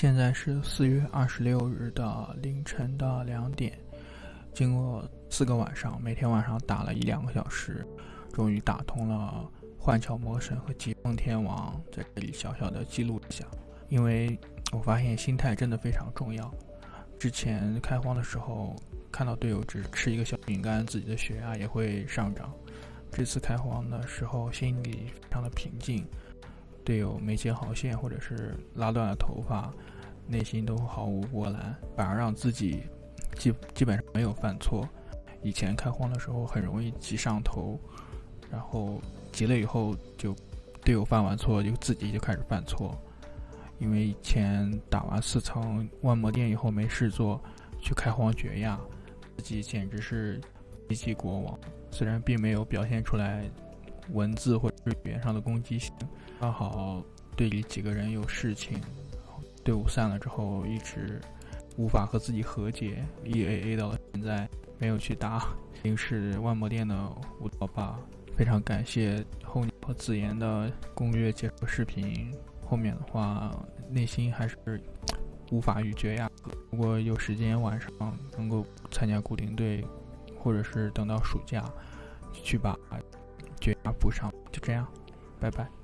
现在是四月二十六日的凌晨的两点，经过四个晚上，每天晚上打了一两个小时，终于打通了幻巧魔神和疾风天王，在这里小小的记录一下，因为我发现心态真的非常重要。之前开荒的时候，看到队友只吃一个小饼干，自己的血压也会上涨。这次开荒的时候，心里非常的平静。队友没接好线，或者是拉断了头发，内心都毫无波澜，反而让自己基基本上没有犯错。以前开荒的时候很容易急上头，然后急了以后就队友犯完错就自己就开始犯错。因为以前打完四层万魔殿以后没事做，去开荒绝亚，自己简直是一级国王。虽然并没有表现出来。文字或者是语言上的攻击性，刚好队里几个人有事情，队伍散了之后一直无法和自己和解，一 A A 到了现在没有去打，已经是万魔殿的五道霸。非常感谢候鸟和自研的攻略解说视频，后面的话内心还是无法与绝呀。如果有时间晚上能够参加固定队，或者是等到暑假去把。绝杀补上，就这样，拜拜。